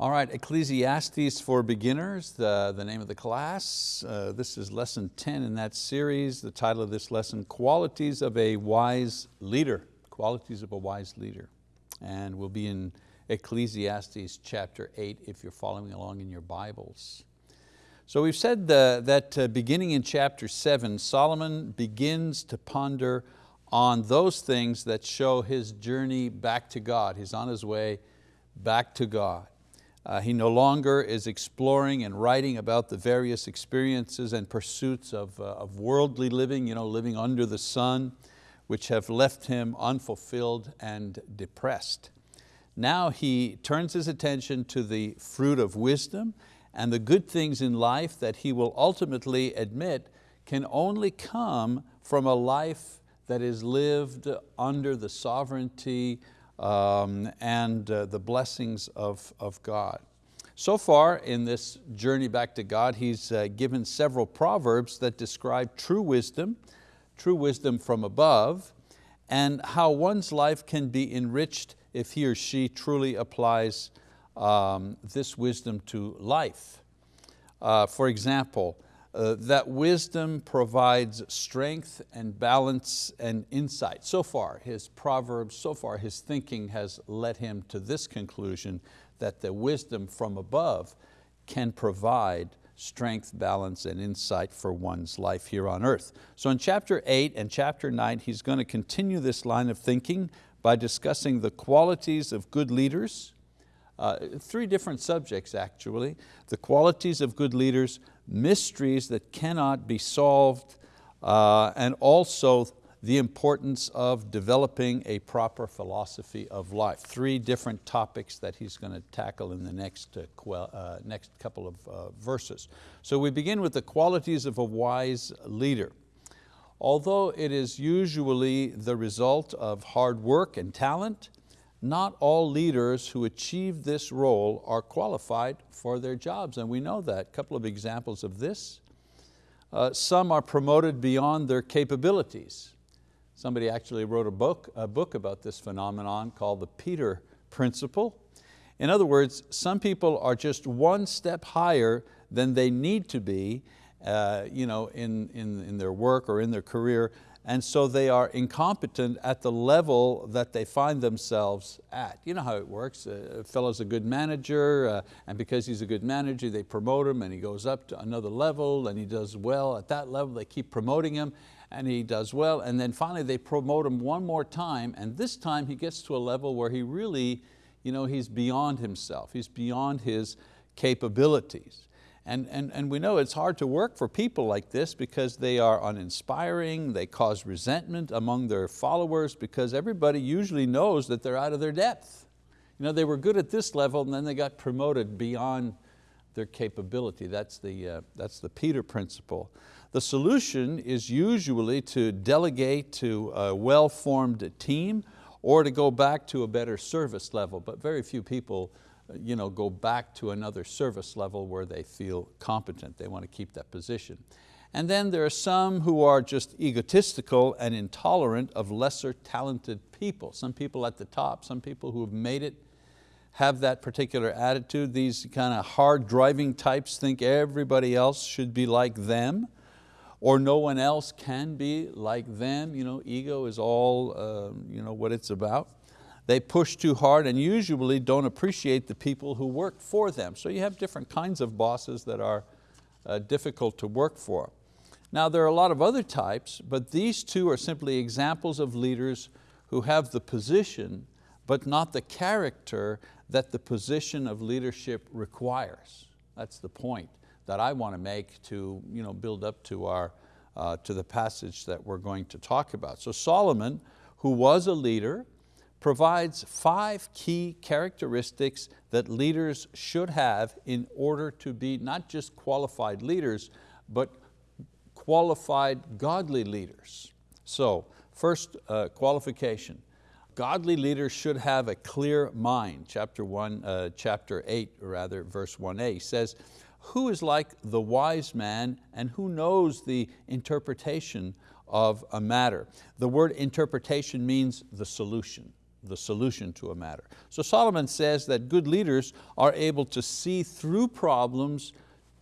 All right, Ecclesiastes for Beginners, the, the name of the class. Uh, this is lesson 10 in that series. The title of this lesson, Qualities of a Wise Leader. Qualities of a Wise Leader. And we'll be in Ecclesiastes chapter 8 if you're following along in your Bibles. So we've said the, that uh, beginning in chapter seven, Solomon begins to ponder on those things that show his journey back to God. He's on his way back to God. Uh, he no longer is exploring and writing about the various experiences and pursuits of, uh, of worldly living, you know, living under the sun, which have left him unfulfilled and depressed. Now he turns his attention to the fruit of wisdom and the good things in life that he will ultimately admit can only come from a life that is lived under the sovereignty um, and uh, the blessings of, of God. So far in this journey back to God, he's uh, given several proverbs that describe true wisdom, true wisdom from above, and how one's life can be enriched if he or she truly applies um, this wisdom to life. Uh, for example, uh, that wisdom provides strength and balance and insight. So far, his proverbs, so far his thinking has led him to this conclusion that the wisdom from above can provide strength, balance, and insight for one's life here on earth. So in chapter eight and chapter nine, he's going to continue this line of thinking by discussing the qualities of good leaders, uh, three different subjects actually, the qualities of good leaders, mysteries that cannot be solved, uh, and also the importance of developing a proper philosophy of life. Three different topics that he's going to tackle in the next, uh, uh, next couple of uh, verses. So we begin with the qualities of a wise leader. Although it is usually the result of hard work and talent, not all leaders who achieve this role are qualified for their jobs, and we know that. A couple of examples of this. Uh, some are promoted beyond their capabilities. Somebody actually wrote a book, a book about this phenomenon called the Peter Principle. In other words, some people are just one step higher than they need to be uh, you know, in, in, in their work or in their career and so they are incompetent at the level that they find themselves at. You know how it works, a fellow's a good manager, uh, and because he's a good manager, they promote him and he goes up to another level and he does well at that level, they keep promoting him and he does well, and then finally they promote him one more time, and this time he gets to a level where he really, you know, he's beyond himself, he's beyond his capabilities. And, and, and we know it's hard to work for people like this because they are uninspiring, they cause resentment among their followers because everybody usually knows that they're out of their depth. You know, they were good at this level and then they got promoted beyond their capability. That's the, uh, that's the Peter principle. The solution is usually to delegate to a well-formed team or to go back to a better service level, but very few people you know, go back to another service level where they feel competent. They want to keep that position. And then there are some who are just egotistical and intolerant of lesser talented people. Some people at the top, some people who have made it have that particular attitude. These kind of hard driving types think everybody else should be like them or no one else can be like them. You know, ego is all uh, you know, what it's about. They push too hard and usually don't appreciate the people who work for them. So you have different kinds of bosses that are uh, difficult to work for. Now there are a lot of other types, but these two are simply examples of leaders who have the position, but not the character that the position of leadership requires. That's the point that I want to make to you know, build up to, our, uh, to the passage that we're going to talk about. So Solomon, who was a leader, provides five key characteristics that leaders should have in order to be not just qualified leaders, but qualified godly leaders. So first uh, qualification, godly leaders should have a clear mind. Chapter one, uh, chapter eight rather, verse 1a says, who is like the wise man and who knows the interpretation of a matter? The word interpretation means the solution the solution to a matter. So Solomon says that good leaders are able to see through problems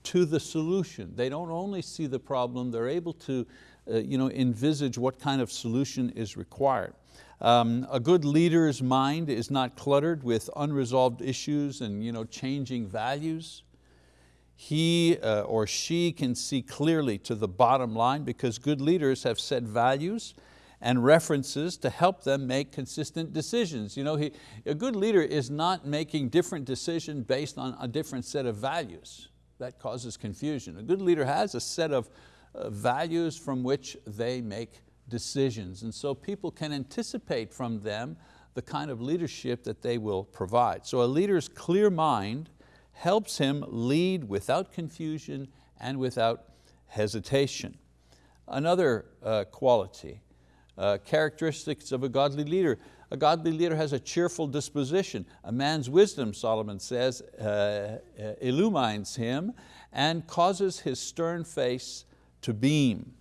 to the solution. They don't only see the problem, they're able to uh, you know, envisage what kind of solution is required. Um, a good leader's mind is not cluttered with unresolved issues and you know, changing values. He uh, or she can see clearly to the bottom line because good leaders have set values and references to help them make consistent decisions. You know, he, a good leader is not making different decisions based on a different set of values. That causes confusion. A good leader has a set of uh, values from which they make decisions. And so people can anticipate from them the kind of leadership that they will provide. So a leader's clear mind helps him lead without confusion and without hesitation. Another uh, quality, uh, characteristics of a godly leader. A godly leader has a cheerful disposition. A man's wisdom, Solomon says, uh, uh, illumines him and causes his stern face to beam.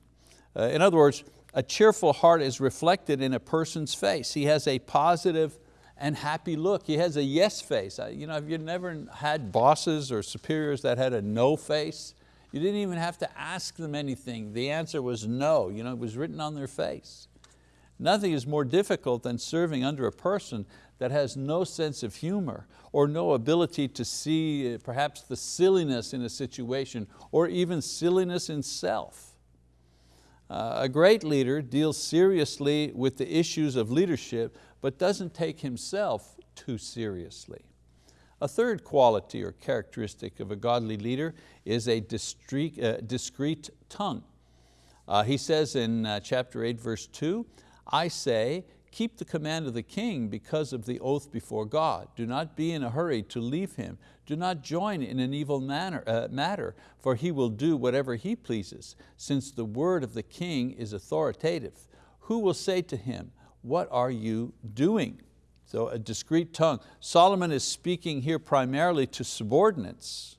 Uh, in other words, a cheerful heart is reflected in a person's face. He has a positive and happy look. He has a yes face. You know, have you never had bosses or superiors that had a no face? You didn't even have to ask them anything. The answer was no. You know, it was written on their face. Nothing is more difficult than serving under a person that has no sense of humor or no ability to see uh, perhaps the silliness in a situation or even silliness in self. Uh, a great leader deals seriously with the issues of leadership but doesn't take himself too seriously. A third quality or characteristic of a godly leader is a discreet, uh, discreet tongue. Uh, he says in uh, chapter 8 verse 2, I say, keep the command of the king because of the oath before God. Do not be in a hurry to leave him. Do not join in an evil manner, uh, matter, for he will do whatever he pleases, since the word of the king is authoritative. Who will say to him, what are you doing? So a discreet tongue. Solomon is speaking here primarily to subordinates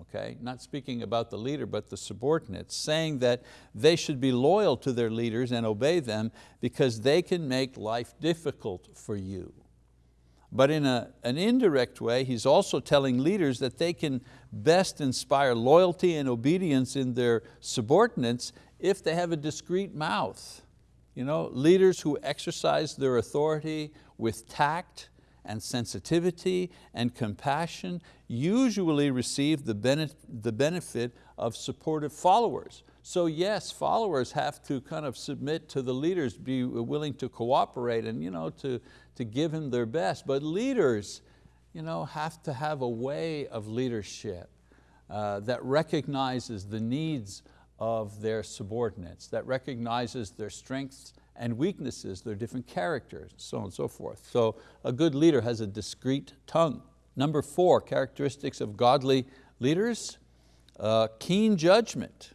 okay? Not speaking about the leader, but the subordinates, saying that they should be loyal to their leaders and obey them because they can make life difficult for you. But in a, an indirect way, he's also telling leaders that they can best inspire loyalty and obedience in their subordinates if they have a discreet mouth. You know, leaders who exercise their authority with tact and sensitivity and compassion usually receive the, benefit, the benefit of supportive followers. So yes, followers have to kind of submit to the leaders, be willing to cooperate and you know, to, to give him their best. But leaders you know, have to have a way of leadership uh, that recognizes the needs of their subordinates, that recognizes their strengths and weaknesses, their different characters, so on and so forth. So a good leader has a discreet tongue. Number four, characteristics of godly leaders, uh, keen judgment.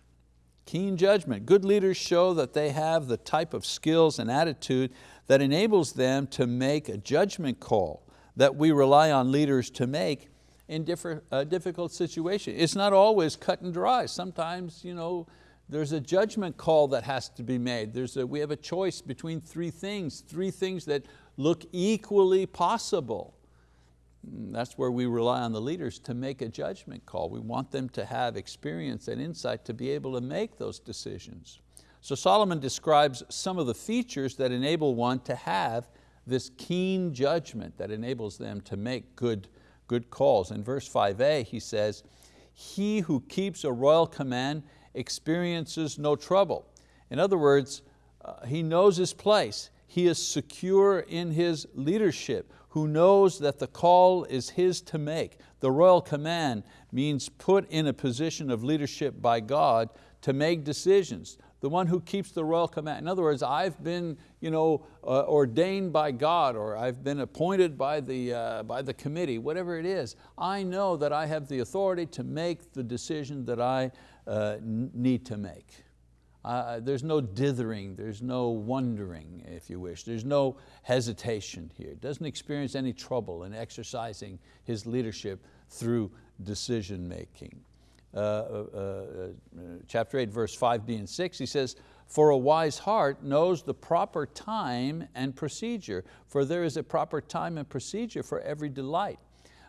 Keen judgment. Good leaders show that they have the type of skills and attitude that enables them to make a judgment call that we rely on leaders to make in different, uh, difficult situations. It's not always cut and dry. Sometimes you know, there's a judgment call that has to be made. There's a, we have a choice between three things, three things that look equally possible. That's where we rely on the leaders to make a judgment call. We want them to have experience and insight to be able to make those decisions. So Solomon describes some of the features that enable one to have this keen judgment that enables them to make good, good calls. In verse 5a he says, he who keeps a royal command experiences no trouble. In other words, uh, he knows his place. He is secure in his leadership, who knows that the call is his to make. The royal command means put in a position of leadership by God to make decisions. The one who keeps the royal command. In other words, I've been you know, uh, ordained by God or I've been appointed by the, uh, by the committee, whatever it is. I know that I have the authority to make the decision that I uh, need to make. Uh, there's no dithering, there's no wondering, if you wish. There's no hesitation here. Doesn't experience any trouble in exercising his leadership through decision making. Uh, uh, uh chapter 8, verse 5b and 6, he says, For a wise heart knows the proper time and procedure, for there is a proper time and procedure for every delight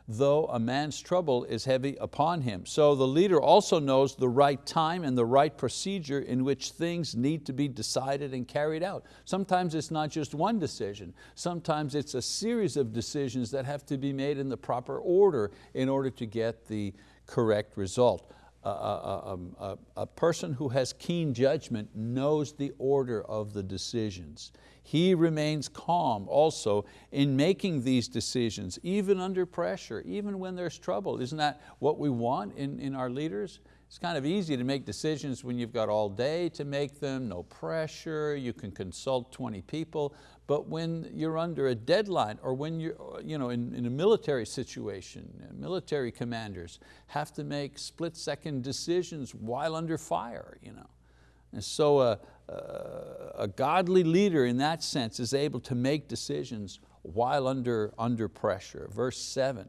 though a man's trouble is heavy upon him. So the leader also knows the right time and the right procedure in which things need to be decided and carried out. Sometimes it's not just one decision, sometimes it's a series of decisions that have to be made in the proper order in order to get the correct result. A, a, a, um, a, person who has keen judgment knows the order of the decisions. He remains calm also in making these decisions, even under pressure, even when there's trouble. Isn't that what we want in, in our leaders? It's kind of easy to make decisions when you've got all day to make them, no pressure, you can consult 20 people, but when you're under a deadline or when you're you know, in, in a military situation, military commanders have to make split second decisions while under fire. You know. And so uh, a godly leader in that sense is able to make decisions while under, under pressure. Verse seven,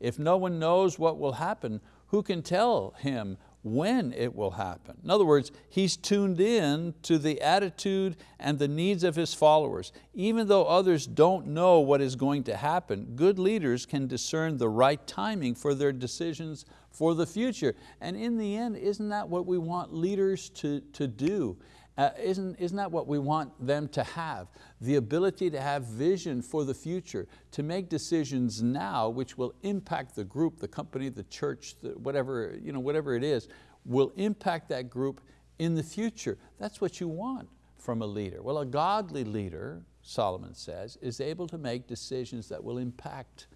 if no one knows what will happen, who can tell him when it will happen. In other words, he's tuned in to the attitude and the needs of his followers. Even though others don't know what is going to happen, good leaders can discern the right timing for their decisions for the future. And in the end, isn't that what we want leaders to, to do? Uh, isn't, isn't that what we want them to have? The ability to have vision for the future, to make decisions now which will impact the group, the company, the church, the, whatever, you know, whatever it is, will impact that group in the future. That's what you want from a leader. Well, a godly leader, Solomon says, is able to make decisions that will impact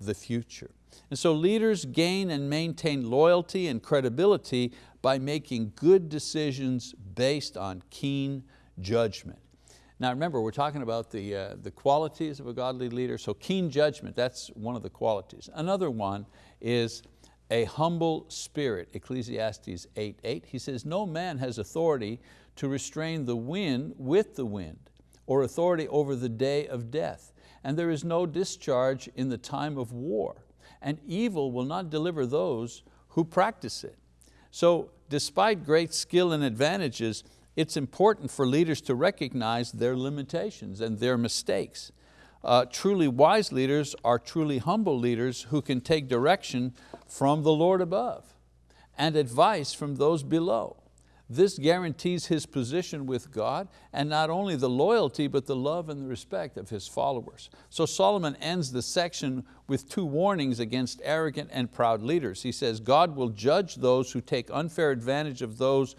the future. And so leaders gain and maintain loyalty and credibility by making good decisions based on keen judgment. Now remember, we're talking about the, uh, the qualities of a godly leader, so keen judgment, that's one of the qualities. Another one is a humble spirit, Ecclesiastes 8, 8. He says, no man has authority to restrain the wind with the wind, or authority over the day of death. And there is no discharge in the time of war, and evil will not deliver those who practice it. So despite great skill and advantages, it's important for leaders to recognize their limitations and their mistakes. Uh, truly wise leaders are truly humble leaders who can take direction from the Lord above and advice from those below. This guarantees his position with God and not only the loyalty but the love and the respect of his followers. So Solomon ends the section with two warnings against arrogant and proud leaders. He says, God will judge those who take unfair advantage of those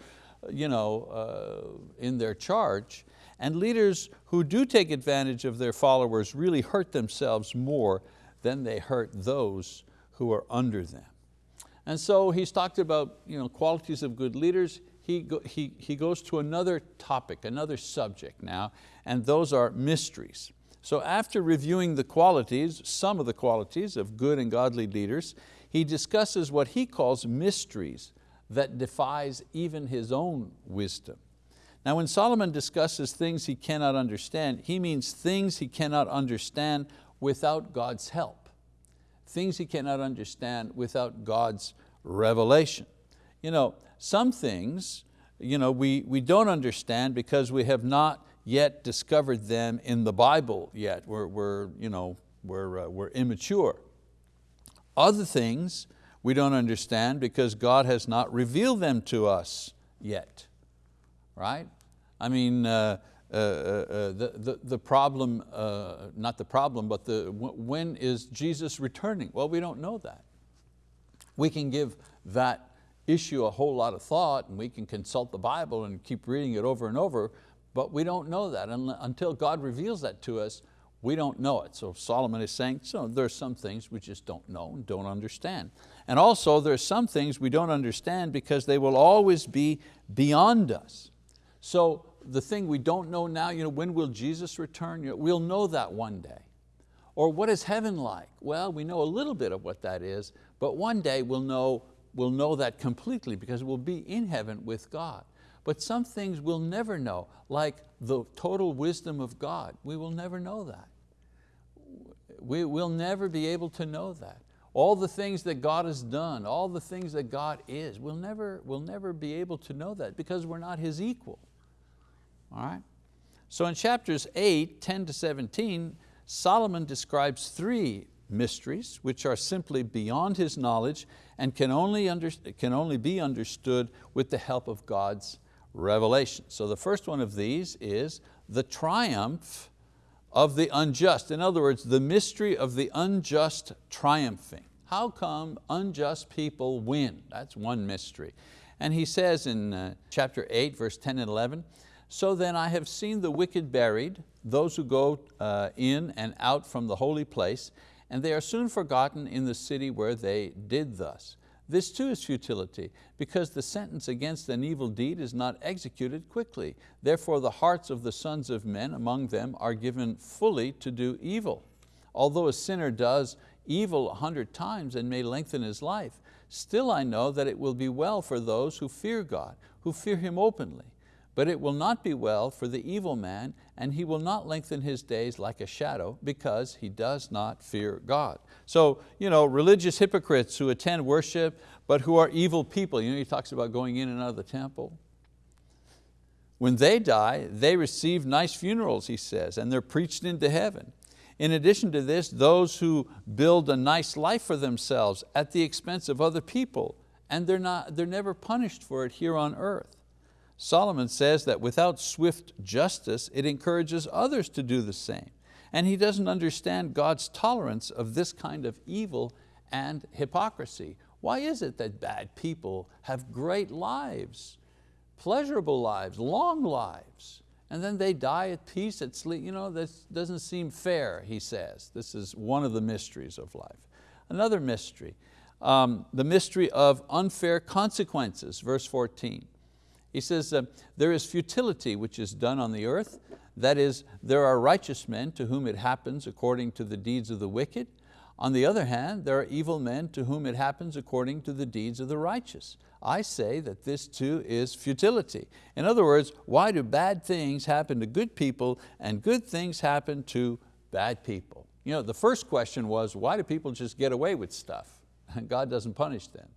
you know, uh, in their charge and leaders who do take advantage of their followers really hurt themselves more than they hurt those who are under them. And so he's talked about you know, qualities of good leaders he, go, he, he goes to another topic, another subject now, and those are mysteries. So after reviewing the qualities, some of the qualities of good and godly leaders, he discusses what he calls mysteries that defies even his own wisdom. Now when Solomon discusses things he cannot understand, he means things he cannot understand without God's help. Things he cannot understand without God's revelation. You know, some things you know, we, we don't understand because we have not yet discovered them in the Bible yet. We're, we're, you know, we're, uh, we're immature. Other things we don't understand because God has not revealed them to us yet, right? I mean, uh, uh, uh, uh the, the, the problem, uh, not the problem, but the, when is Jesus returning? Well, we don't know that. We can give that issue a whole lot of thought and we can consult the Bible and keep reading it over and over, but we don't know that. And until God reveals that to us, we don't know it. So Solomon is saying, so there are some things we just don't know and don't understand. And also there are some things we don't understand because they will always be beyond us. So the thing we don't know now, you know, when will Jesus return? You know, we'll know that one day. Or what is heaven like? Well, we know a little bit of what that is, but one day we'll know will know that completely because we'll be in heaven with God. But some things we'll never know, like the total wisdom of God. We will never know that. We will never be able to know that. All the things that God has done, all the things that God is, we'll never, we'll never be able to know that because we're not His equal. All right? So in chapters 8, 10 to 17, Solomon describes three mysteries which are simply beyond his knowledge and can only, under, can only be understood with the help of God's revelation. So the first one of these is the triumph of the unjust. In other words, the mystery of the unjust triumphing. How come unjust people win? That's one mystery. And he says in uh, chapter 8, verse 10 and 11, so then I have seen the wicked buried, those who go uh, in and out from the holy place, and they are soon forgotten in the city where they did thus. This too is futility, because the sentence against an evil deed is not executed quickly. Therefore the hearts of the sons of men among them are given fully to do evil. Although a sinner does evil a hundred times and may lengthen his life, still I know that it will be well for those who fear God, who fear Him openly. But it will not be well for the evil man, and he will not lengthen his days like a shadow, because he does not fear God. So, you know, religious hypocrites who attend worship, but who are evil people, you know, he talks about going in and out of the temple. When they die, they receive nice funerals, he says, and they're preached into heaven. In addition to this, those who build a nice life for themselves at the expense of other people, and they're, not, they're never punished for it here on earth. Solomon says that without swift justice, it encourages others to do the same. And he doesn't understand God's tolerance of this kind of evil and hypocrisy. Why is it that bad people have great lives, pleasurable lives, long lives, and then they die at peace, at sleep? You know, this doesn't seem fair, he says. This is one of the mysteries of life. Another mystery, um, the mystery of unfair consequences, verse 14. He says, uh, there is futility which is done on the earth. That is, there are righteous men to whom it happens according to the deeds of the wicked. On the other hand, there are evil men to whom it happens according to the deeds of the righteous. I say that this too is futility. In other words, why do bad things happen to good people and good things happen to bad people? You know, the first question was, why do people just get away with stuff? And God doesn't punish them.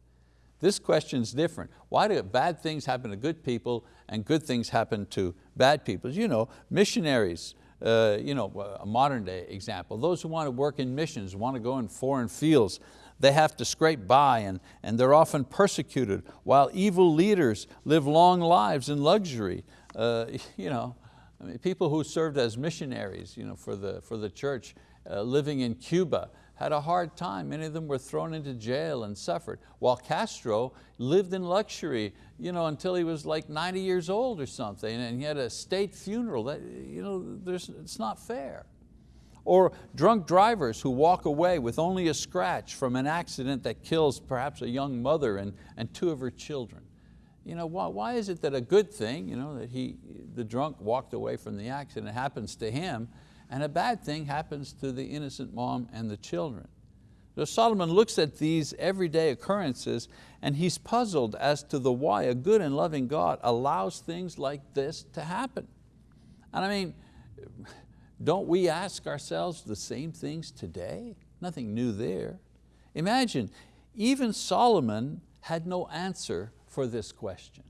This question is different. Why do bad things happen to good people and good things happen to bad people? You know, missionaries, uh, you know, a modern day example, those who want to work in missions, want to go in foreign fields, they have to scrape by and, and they're often persecuted while evil leaders live long lives in luxury. Uh, you know, I mean, people who served as missionaries you know, for, the, for the church uh, living in Cuba, had a hard time. Many of them were thrown into jail and suffered, while Castro lived in luxury you know, until he was like 90 years old or something, and he had a state funeral. That, you know, it's not fair. Or drunk drivers who walk away with only a scratch from an accident that kills perhaps a young mother and, and two of her children. You know, why, why is it that a good thing, you know, that he, the drunk walked away from the accident happens to him, and a bad thing happens to the innocent mom and the children. So Solomon looks at these everyday occurrences and he's puzzled as to the why a good and loving God allows things like this to happen. And I mean, don't we ask ourselves the same things today? Nothing new there. Imagine, even Solomon had no answer for this question.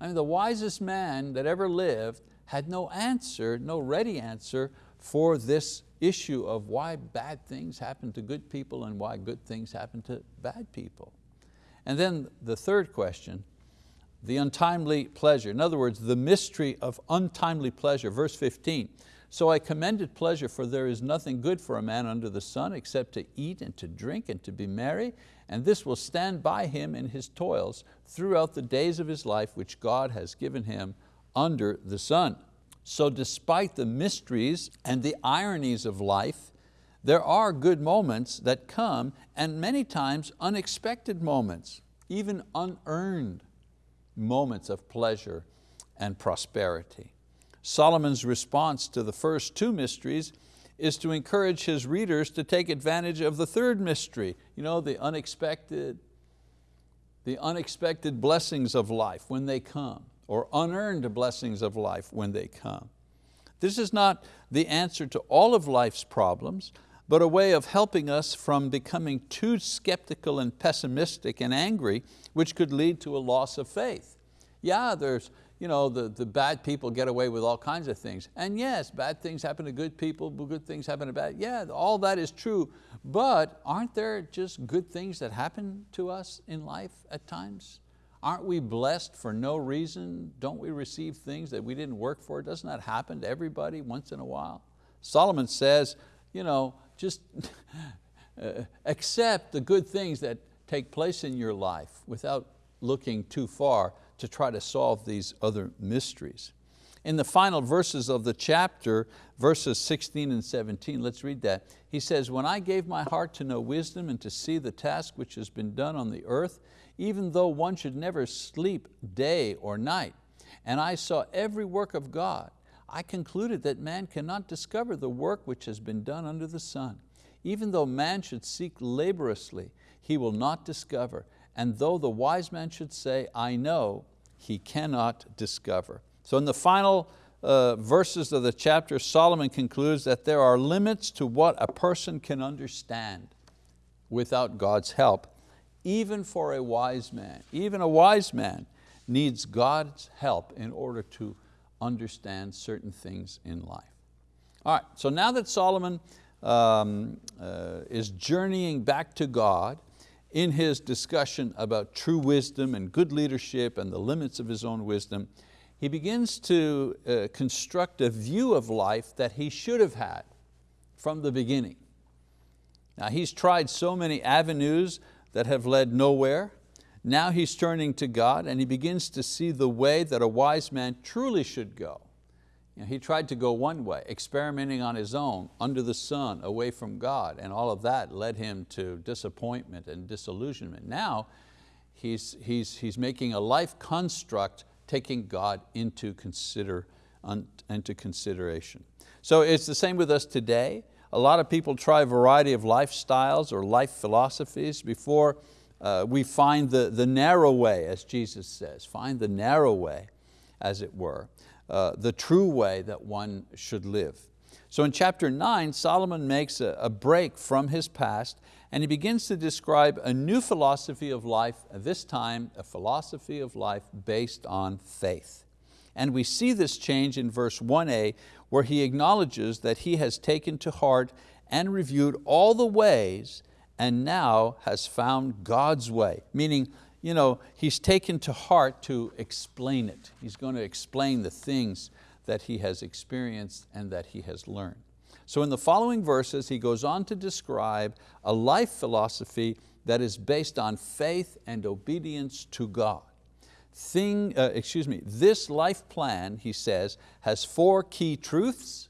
I mean, the wisest man that ever lived had no answer, no ready answer for this issue of why bad things happen to good people and why good things happen to bad people. And then the third question, the untimely pleasure. In other words, the mystery of untimely pleasure, verse 15. So I commended pleasure for there is nothing good for a man under the sun except to eat and to drink and to be merry, and this will stand by him in his toils throughout the days of his life which God has given him under the sun. So despite the mysteries and the ironies of life, there are good moments that come and many times unexpected moments, even unearned moments of pleasure and prosperity. Solomon's response to the first two mysteries is to encourage his readers to take advantage of the third mystery, you know, the unexpected, the unexpected blessings of life when they come or unearned blessings of life when they come. This is not the answer to all of life's problems, but a way of helping us from becoming too skeptical and pessimistic and angry, which could lead to a loss of faith. Yeah, there's you know, the, the bad people get away with all kinds of things. And yes, bad things happen to good people, good things happen to bad. Yeah, all that is true. But aren't there just good things that happen to us in life at times? Aren't we blessed for no reason? Don't we receive things that we didn't work for? Doesn't that happen to everybody once in a while? Solomon says, you know, just uh, accept the good things that take place in your life without looking too far to try to solve these other mysteries. In the final verses of the chapter, verses 16 and 17, let's read that. He says, when I gave my heart to know wisdom and to see the task which has been done on the earth, even though one should never sleep day or night, and I saw every work of God, I concluded that man cannot discover the work which has been done under the sun. Even though man should seek laboriously, he will not discover. And though the wise man should say, I know, he cannot discover. So in the final uh, verses of the chapter, Solomon concludes that there are limits to what a person can understand without God's help, even for a wise man. Even a wise man needs God's help in order to understand certain things in life. All right, so now that Solomon um, uh, is journeying back to God in his discussion about true wisdom and good leadership and the limits of his own wisdom, he begins to uh, construct a view of life that he should have had from the beginning. Now he's tried so many avenues that have led nowhere. Now he's turning to God and he begins to see the way that a wise man truly should go. You know, he tried to go one way, experimenting on his own, under the sun, away from God, and all of that led him to disappointment and disillusionment. Now, he's, he's, he's making a life construct taking God into, consider, into consideration. So it's the same with us today. A lot of people try a variety of lifestyles or life philosophies before uh, we find the, the narrow way, as Jesus says, find the narrow way, as it were. Uh, the true way that one should live. So in chapter nine, Solomon makes a, a break from his past and he begins to describe a new philosophy of life, this time a philosophy of life based on faith. And we see this change in verse 1a where he acknowledges that he has taken to heart and reviewed all the ways and now has found God's way, meaning you know, he's taken to heart to explain it. He's going to explain the things that he has experienced and that he has learned. So in the following verses, he goes on to describe a life philosophy that is based on faith and obedience to God. Thing, uh, excuse me, this life plan, he says, has four key truths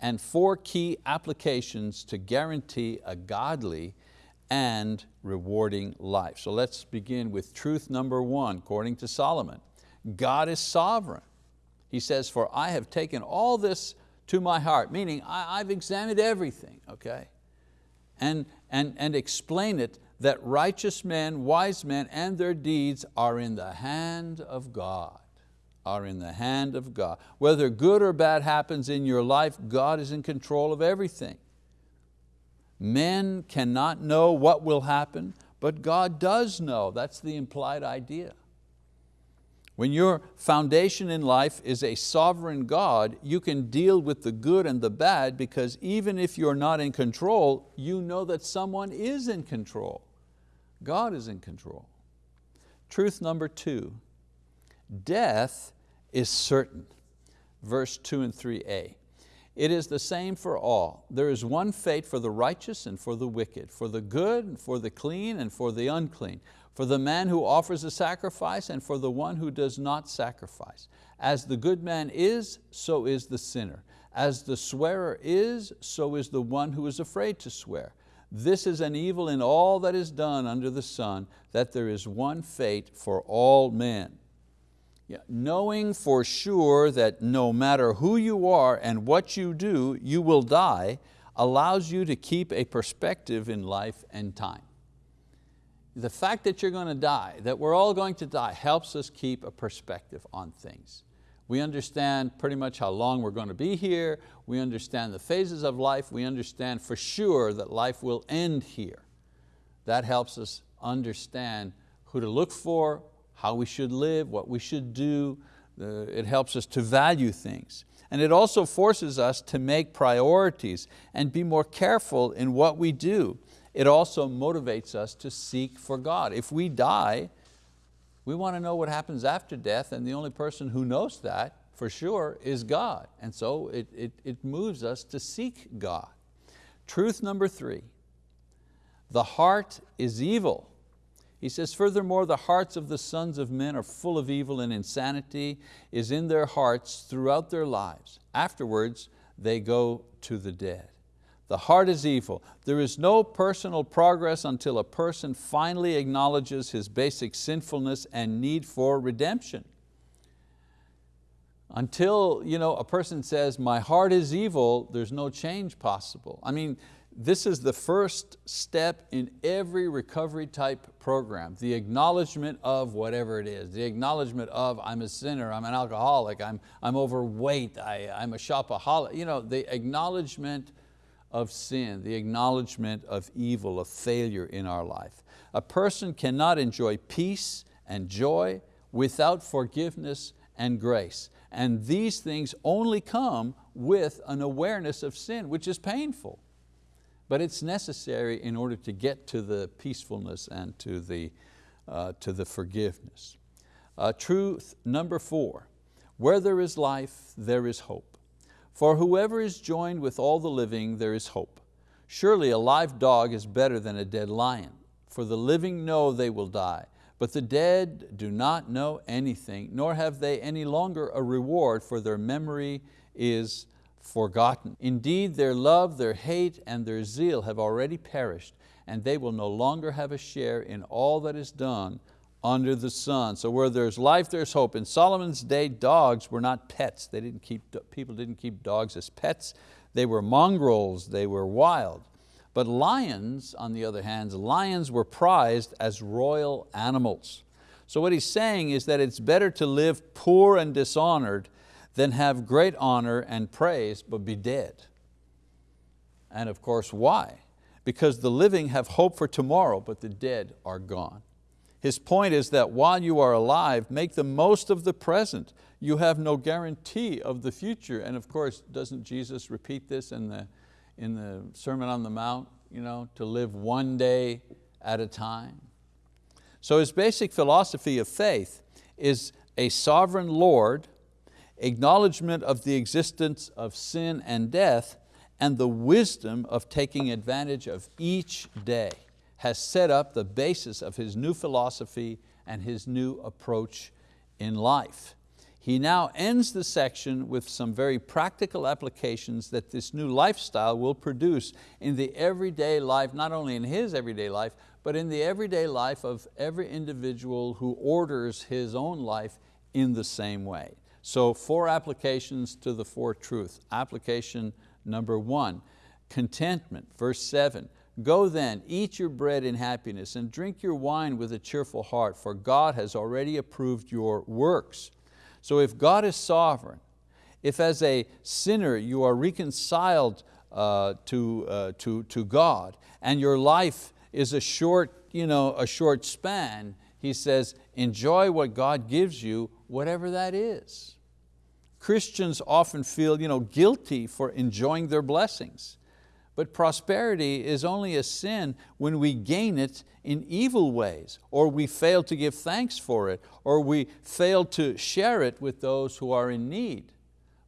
and four key applications to guarantee a godly and rewarding life. So let's begin with truth number one, according to Solomon. God is sovereign. He says, for I have taken all this to my heart, meaning I, have examined everything, okay? And, and, and explain it that righteous men, wise men, and their deeds are in the hand of God, are in the hand of God. Whether good or bad happens in your life, God is in control of everything. Men cannot know what will happen, but God does know. That's the implied idea. When your foundation in life is a sovereign God, you can deal with the good and the bad because even if you're not in control, you know that someone is in control. God is in control. Truth number two, death is certain. Verse two and 3a. It is the same for all. There is one fate for the righteous and for the wicked, for the good and for the clean and for the unclean, for the man who offers a sacrifice and for the one who does not sacrifice. As the good man is, so is the sinner. As the swearer is, so is the one who is afraid to swear. This is an evil in all that is done under the sun, that there is one fate for all men. Yeah, knowing for sure that no matter who you are and what you do, you will die, allows you to keep a perspective in life and time. The fact that you're going to die, that we're all going to die, helps us keep a perspective on things. We understand pretty much how long we're going to be here, we understand the phases of life, we understand for sure that life will end here. That helps us understand who to look for, how we should live, what we should do, uh, it helps us to value things. And it also forces us to make priorities and be more careful in what we do. It also motivates us to seek for God. If we die, we want to know what happens after death and the only person who knows that for sure is God. And so it, it, it moves us to seek God. Truth number three, the heart is evil he says, furthermore, the hearts of the sons of men are full of evil and insanity is in their hearts throughout their lives. Afterwards, they go to the dead. The heart is evil. There is no personal progress until a person finally acknowledges his basic sinfulness and need for redemption. Until you know, a person says, my heart is evil, there's no change possible. I mean, this is the first step in every recovery type program, the acknowledgement of whatever it is, the acknowledgement of I'm a sinner, I'm an alcoholic, I'm, I'm overweight, I, I'm a shopaholic, you know, the acknowledgement of sin, the acknowledgement of evil, of failure in our life. A person cannot enjoy peace and joy without forgiveness and grace. And these things only come with an awareness of sin, which is painful but it's necessary in order to get to the peacefulness and to the, uh, to the forgiveness. Uh, truth number four, where there is life, there is hope. For whoever is joined with all the living, there is hope. Surely a live dog is better than a dead lion, for the living know they will die, but the dead do not know anything, nor have they any longer a reward, for their memory is forgotten. Indeed, their love, their hate, and their zeal have already perished, and they will no longer have a share in all that is done under the sun. So where there's life, there's hope. In Solomon's day, dogs were not pets. They didn't keep, people didn't keep dogs as pets. They were mongrels, they were wild. But lions, on the other hand, lions were prized as royal animals. So what he's saying is that it's better to live poor and dishonored than have great honor and praise but be dead. And of course, why? Because the living have hope for tomorrow, but the dead are gone. His point is that while you are alive, make the most of the present. You have no guarantee of the future. And of course, doesn't Jesus repeat this in the, in the Sermon on the Mount, you know, to live one day at a time? So his basic philosophy of faith is a sovereign Lord acknowledgement of the existence of sin and death, and the wisdom of taking advantage of each day has set up the basis of his new philosophy and his new approach in life. He now ends the section with some very practical applications that this new lifestyle will produce in the everyday life, not only in his everyday life, but in the everyday life of every individual who orders his own life in the same way. So four applications to the four truths. Application number one, contentment, verse seven. Go then, eat your bread in happiness and drink your wine with a cheerful heart, for God has already approved your works. So if God is sovereign, if as a sinner you are reconciled uh, to, uh, to, to God and your life is a short, you know, a short span, he says, enjoy what God gives you, whatever that is. Christians often feel you know, guilty for enjoying their blessings. But prosperity is only a sin when we gain it in evil ways, or we fail to give thanks for it, or we fail to share it with those who are in need.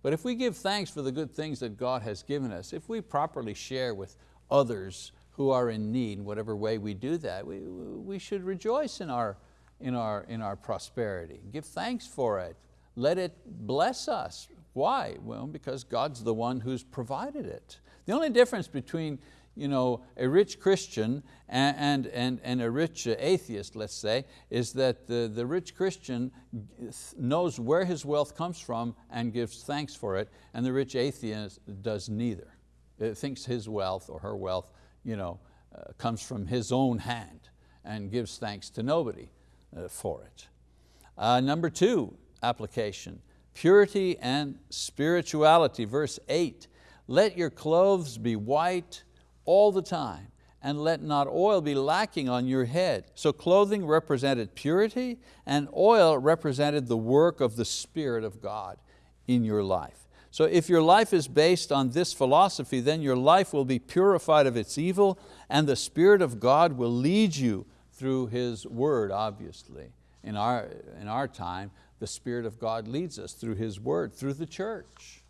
But if we give thanks for the good things that God has given us, if we properly share with others who are in need, whatever way we do that, we, we should rejoice in our, in, our, in our prosperity. Give thanks for it let it bless us. Why? Well, because God's the one who's provided it. The only difference between you know, a rich Christian and, and, and a rich atheist, let's say, is that the, the rich Christian knows where his wealth comes from and gives thanks for it, and the rich atheist does neither. It thinks his wealth or her wealth you know, uh, comes from his own hand and gives thanks to nobody uh, for it. Uh, number two, application. Purity and spirituality, verse eight. Let your clothes be white all the time and let not oil be lacking on your head. So clothing represented purity and oil represented the work of the Spirit of God in your life. So if your life is based on this philosophy, then your life will be purified of its evil and the Spirit of God will lead you through His word, obviously. In our, in our time, the Spirit of God leads us through His word, through the church.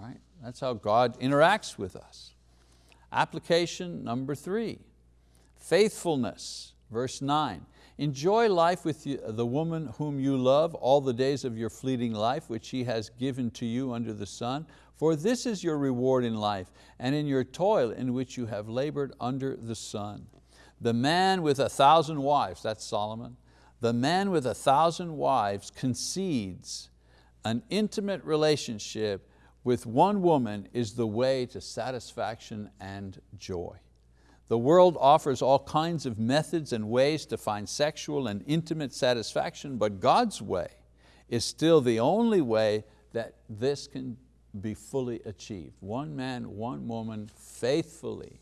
Right? That's how God interacts with us. Application number three, faithfulness, verse nine. Enjoy life with the woman whom you love all the days of your fleeting life, which He has given to you under the sun, for this is your reward in life, and in your toil in which you have labored under the sun. The man with a thousand wives, that's Solomon, the man with a thousand wives concedes an intimate relationship with one woman is the way to satisfaction and joy. The world offers all kinds of methods and ways to find sexual and intimate satisfaction, but God's way is still the only way that this can be fully achieved. One man, one woman, faithfully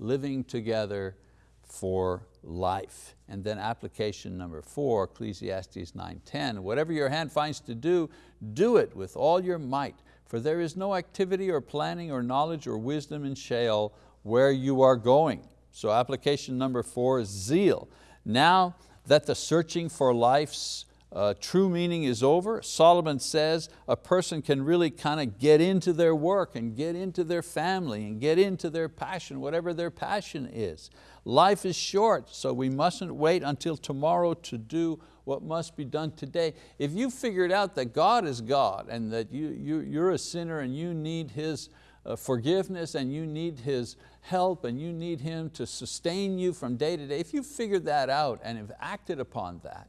living together for life. And then application number four, Ecclesiastes 9.10, whatever your hand finds to do, do it with all your might, for there is no activity or planning or knowledge or wisdom in Sheol where you are going. So application number four is zeal. Now that the searching for life's uh, true meaning is over, Solomon says a person can really kind of get into their work and get into their family and get into their passion, whatever their passion is. Life is short, so we mustn't wait until tomorrow to do what must be done today. If you figured out that God is God and that you, you, you're a sinner and you need His uh, forgiveness and you need His help and you need Him to sustain you from day to day, if you figured that out and have acted upon that,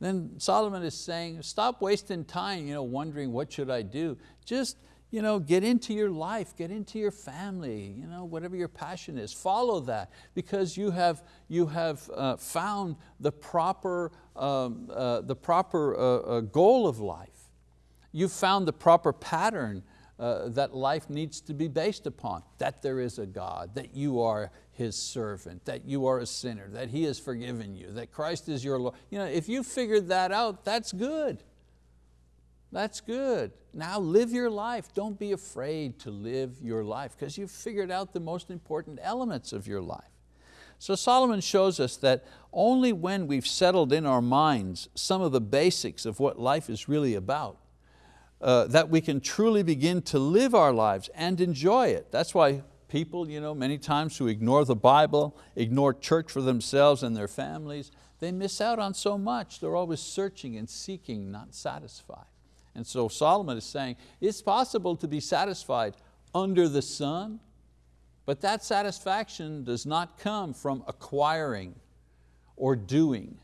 then Solomon is saying, stop wasting time you know, wondering what should I do. Just you know, get into your life, get into your family, you know, whatever your passion is, follow that because you have, you have uh, found the proper, um, uh, the proper uh, uh goal of life. You've found the proper pattern uh, that life needs to be based upon, that there is a God, that you are His servant, that you are a sinner, that He has forgiven you, that Christ is your Lord. You know, if you figured that out, that's good. That's good. Now live your life. Don't be afraid to live your life because you've figured out the most important elements of your life. So Solomon shows us that only when we've settled in our minds some of the basics of what life is really about, uh, that we can truly begin to live our lives and enjoy it. That's why people, you know, many times who ignore the Bible, ignore church for themselves and their families, they miss out on so much. They're always searching and seeking, not satisfied. And so Solomon is saying, it's possible to be satisfied under the sun, but that satisfaction does not come from acquiring or doing.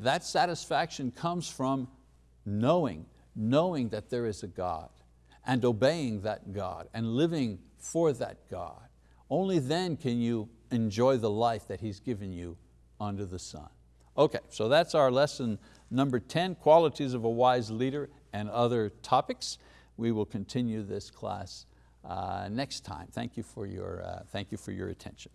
That satisfaction comes from knowing knowing that there is a God and obeying that God and living for that God. Only then can you enjoy the life that He's given you under the sun. Okay, so that's our lesson number 10, qualities of a wise leader and other topics. We will continue this class uh, next time. Thank you for your, uh, thank you for your attention.